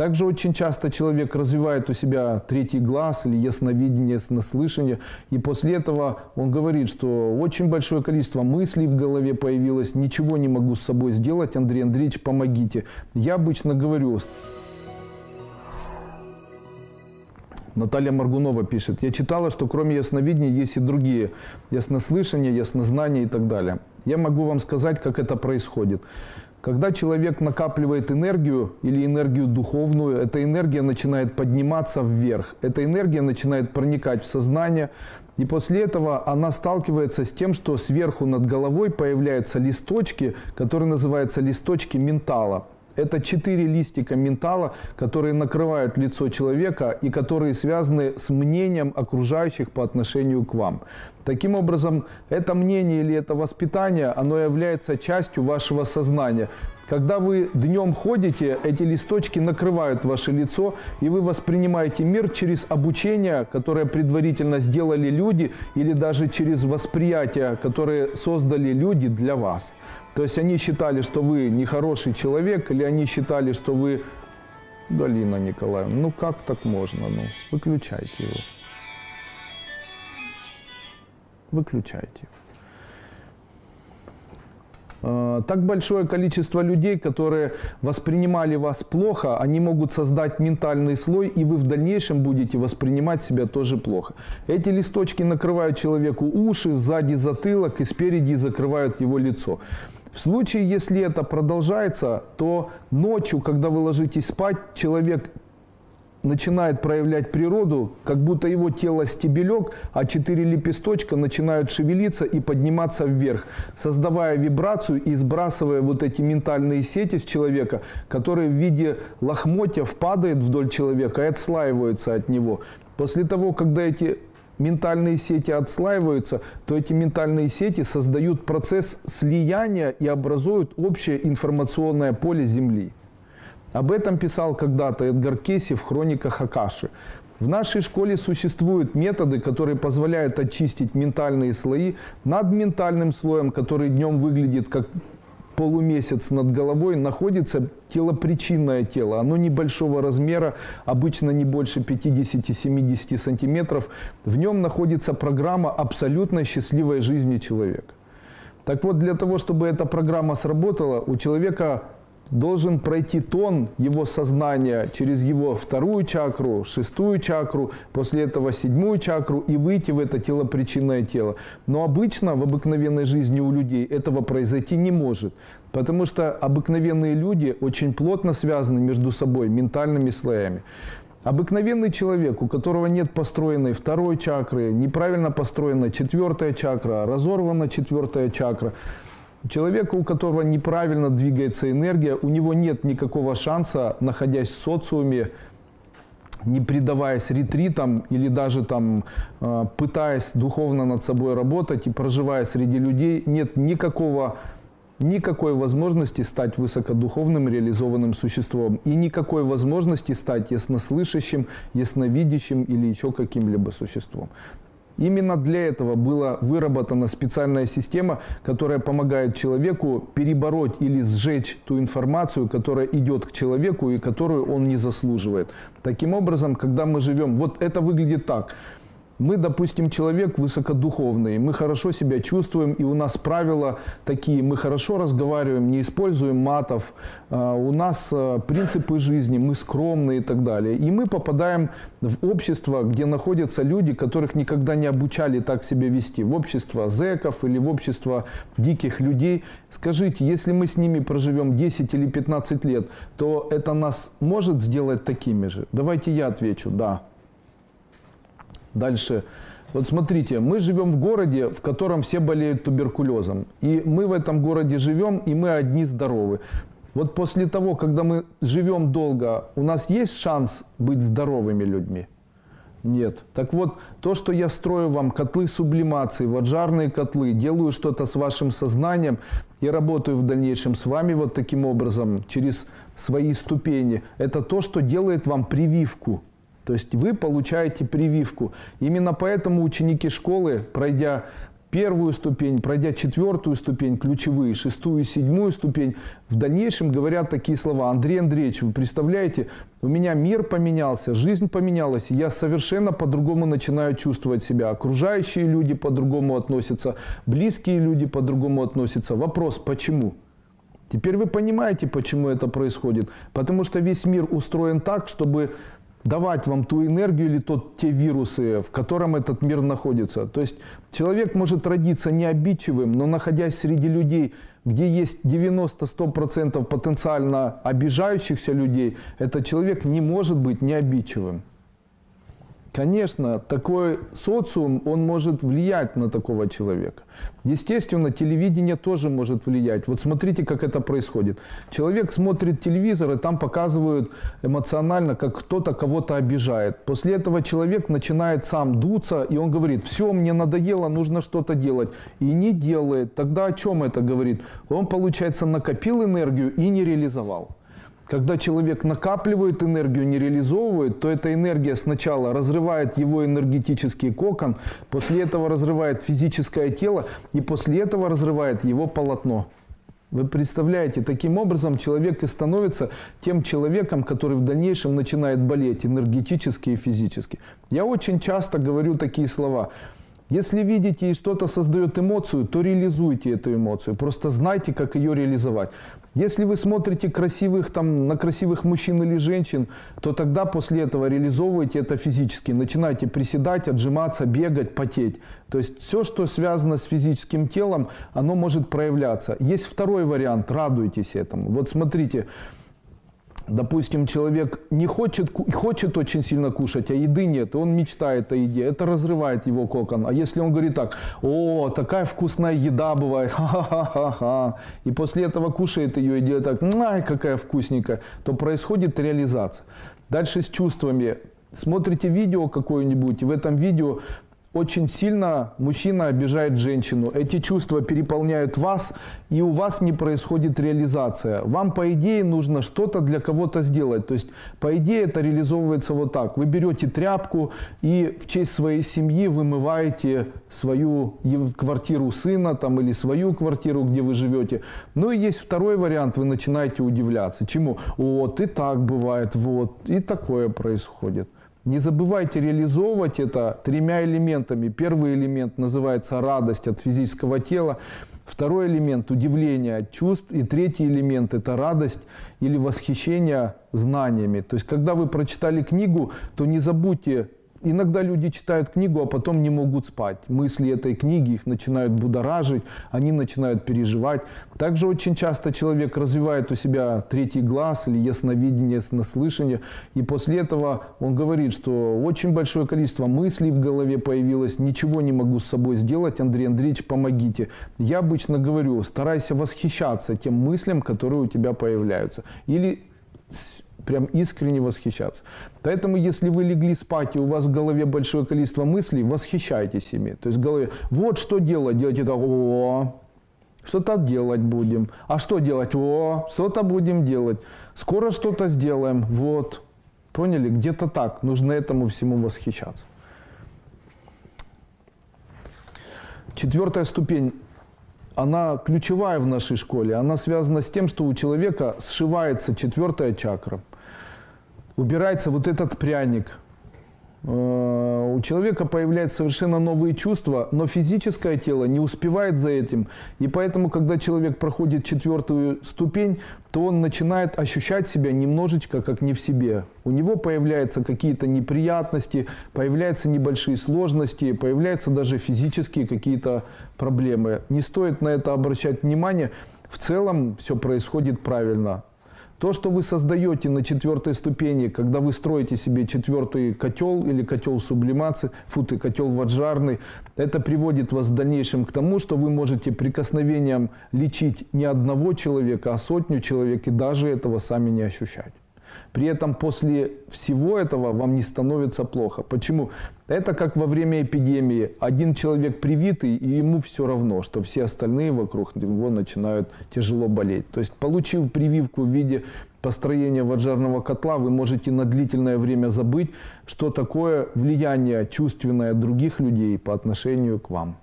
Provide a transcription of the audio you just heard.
Также очень часто человек развивает у себя третий глаз или ясновидение, яснослышание, и после этого он говорит, что очень большое количество мыслей в голове появилось, ничего не могу с собой сделать, Андрей Андреевич, помогите. Я обычно говорю, Наталья Маргунова пишет, я читала, что кроме ясновидения есть и другие, яснослышание, яснознание и так далее. Я могу вам сказать, как это происходит. Когда человек накапливает энергию или энергию духовную, эта энергия начинает подниматься вверх. Эта энергия начинает проникать в сознание. И после этого она сталкивается с тем, что сверху над головой появляются листочки, которые называются листочки ментала. Это четыре листика ментала, которые накрывают лицо человека и которые связаны с мнением окружающих по отношению к вам. Таким образом, это мнение или это воспитание, оно является частью вашего сознания. Когда вы днем ходите, эти листочки накрывают ваше лицо, и вы воспринимаете мир через обучение, которое предварительно сделали люди, или даже через восприятие, которое создали люди для вас. То есть они считали, что вы нехороший человек, или они считали, что вы... Галина Николаевна, ну как так можно? Ну, выключайте его. Выключайте. А, так большое количество людей, которые воспринимали вас плохо, они могут создать ментальный слой, и вы в дальнейшем будете воспринимать себя тоже плохо. Эти листочки накрывают человеку уши, сзади затылок и спереди закрывают его лицо. В случае, если это продолжается, то ночью, когда вы ложитесь спать, человек начинает проявлять природу, как будто его тело стебелек, а четыре лепесточка начинают шевелиться и подниматься вверх, создавая вибрацию и сбрасывая вот эти ментальные сети с человека, которые в виде лохмотьев падают вдоль человека и отслаиваются от него. После того, когда эти ментальные сети отслаиваются, то эти ментальные сети создают процесс слияния и образуют общее информационное поле Земли. Об этом писал когда-то Эдгар Кейси в хрониках Акаши. В нашей школе существуют методы, которые позволяют очистить ментальные слои над ментальным слоем, который днем выглядит как полумесяц над головой находится телопричинное тело. Оно небольшого размера, обычно не больше 50-70 сантиметров. В нем находится программа абсолютно счастливой жизни человека. Так вот, для того, чтобы эта программа сработала, у человека должен пройти тон его сознания через его вторую чакру, шестую чакру, после этого седьмую чакру и выйти в это телопричинное тело. Но обычно в обыкновенной жизни у людей этого произойти не может, потому что обыкновенные люди очень плотно связаны между собой ментальными слоями. Обыкновенный человек, у которого нет построенной второй чакры, неправильно построена четвертая чакра, разорвана четвертая чакра, Человека, у которого неправильно двигается энергия, у него нет никакого шанса, находясь в социуме, не предаваясь ретритам или даже там э, пытаясь духовно над собой работать и проживая среди людей, нет никакого никакой возможности стать высокодуховным реализованным существом и никакой возможности стать яснослышащим, ясновидящим или еще каким-либо существом. Именно для этого была выработана специальная система, которая помогает человеку перебороть или сжечь ту информацию, которая идет к человеку и которую он не заслуживает. Таким образом, когда мы живем, вот это выглядит так – мы, допустим, человек высокодуховный, мы хорошо себя чувствуем, и у нас правила такие, мы хорошо разговариваем, не используем матов, а, у нас а, принципы жизни, мы скромные и так далее. И мы попадаем в общество, где находятся люди, которых никогда не обучали так себя вести, в общество зеков или в общество диких людей. Скажите, если мы с ними проживем 10 или 15 лет, то это нас может сделать такими же? Давайте я отвечу, да. Дальше. Вот смотрите, мы живем в городе, в котором все болеют туберкулезом. И мы в этом городе живем, и мы одни здоровы. Вот после того, когда мы живем долго, у нас есть шанс быть здоровыми людьми? Нет. Так вот, то, что я строю вам котлы сублимации, ваджарные котлы, делаю что-то с вашим сознанием и работаю в дальнейшем с вами вот таким образом, через свои ступени, это то, что делает вам прививку. То есть вы получаете прививку. Именно поэтому ученики школы, пройдя первую ступень, пройдя четвертую ступень, ключевые, шестую, седьмую ступень, в дальнейшем говорят такие слова. Андрей Андреевич, вы представляете, у меня мир поменялся, жизнь поменялась, я совершенно по-другому начинаю чувствовать себя. Окружающие люди по-другому относятся, близкие люди по-другому относятся. Вопрос, почему? Теперь вы понимаете, почему это происходит. Потому что весь мир устроен так, чтобы давать вам ту энергию или тот, те вирусы, в котором этот мир находится. То есть человек может родиться необидчивым, но находясь среди людей, где есть 90-100% потенциально обижающихся людей, этот человек не может быть необидчивым. Конечно, такой социум, он может влиять на такого человека. Естественно, телевидение тоже может влиять. Вот смотрите, как это происходит. Человек смотрит телевизор, и там показывают эмоционально, как кто-то кого-то обижает. После этого человек начинает сам дуться, и он говорит, все, мне надоело, нужно что-то делать. И не делает. Тогда о чем это говорит? Он, получается, накопил энергию и не реализовал. Когда человек накапливает энергию, не реализовывает, то эта энергия сначала разрывает его энергетический кокон, после этого разрывает физическое тело и после этого разрывает его полотно. Вы представляете, таким образом человек и становится тем человеком, который в дальнейшем начинает болеть энергетически и физически. Я очень часто говорю такие слова – если видите и что-то создает эмоцию, то реализуйте эту эмоцию. Просто знайте, как ее реализовать. Если вы смотрите красивых, там, на красивых мужчин или женщин, то тогда после этого реализовывайте это физически. Начинайте приседать, отжиматься, бегать, потеть. То есть все, что связано с физическим телом, оно может проявляться. Есть второй вариант, радуйтесь этому. Вот смотрите, Допустим, человек не хочет, хочет очень сильно кушать, а еды нет, и он мечтает о еде. Это разрывает его кокон. А если он говорит так, о, такая вкусная еда бывает, ха-ха-ха-ха, и после этого кушает ее и делает так, ай, какая вкусненькая, то происходит реализация. Дальше с чувствами. Смотрите видео какое-нибудь, в этом видео очень сильно мужчина обижает женщину. Эти чувства переполняют вас, и у вас не происходит реализация. Вам, по идее, нужно что-то для кого-то сделать. То есть, по идее, это реализовывается вот так. Вы берете тряпку и в честь своей семьи вымываете свою квартиру сына там, или свою квартиру, где вы живете. Ну и есть второй вариант, вы начинаете удивляться. Чему? Вот, и так бывает, вот, и такое происходит. Не забывайте реализовывать это тремя элементами. Первый элемент называется радость от физического тела. Второй элемент – удивление от чувств. И третий элемент – это радость или восхищение знаниями. То есть, когда вы прочитали книгу, то не забудьте Иногда люди читают книгу, а потом не могут спать. Мысли этой книги их начинают будоражить, они начинают переживать. Также очень часто человек развивает у себя третий глаз или ясновидение, яснослышание. И после этого он говорит, что очень большое количество мыслей в голове появилось, ничего не могу с собой сделать, Андрей Андреевич, помогите. Я обычно говорю, старайся восхищаться тем мыслям, которые у тебя появляются. Или прям искренне восхищаться. Поэтому, если вы легли спать, и у вас в голове большое количество мыслей, восхищайтесь ими. То есть в голове, вот что делать, делайте так, о, что-то делать будем. А что делать? О, что-то будем делать. Скоро что-то сделаем. Вот. Поняли? Где-то так. Нужно этому всему восхищаться. Четвертая ступень она ключевая в нашей школе. Она связана с тем, что у человека сшивается четвертая чакра. Убирается вот этот пряник. Э, у человека появляются совершенно новые чувства, но физическое тело не успевает за этим. И поэтому, когда человек проходит четвертую ступень, то он начинает ощущать себя немножечко как не в себе. У него появляются какие-то неприятности, появляются небольшие сложности, появляются даже физические какие-то проблемы. Не стоит на это обращать внимание. В целом все происходит правильно. То, что вы создаете на четвертой ступени, когда вы строите себе четвертый котел или котел сублимации, футы, котел ваджарный, это приводит вас в дальнейшем к тому, что вы можете прикосновением лечить не одного человека, а сотню человек и даже этого сами не ощущать. При этом после всего этого вам не становится плохо. Почему? Это как во время эпидемии. Один человек привитый, и ему все равно, что все остальные вокруг него начинают тяжело болеть. То есть, получив прививку в виде построения ваджарного котла, вы можете на длительное время забыть, что такое влияние чувственное других людей по отношению к вам.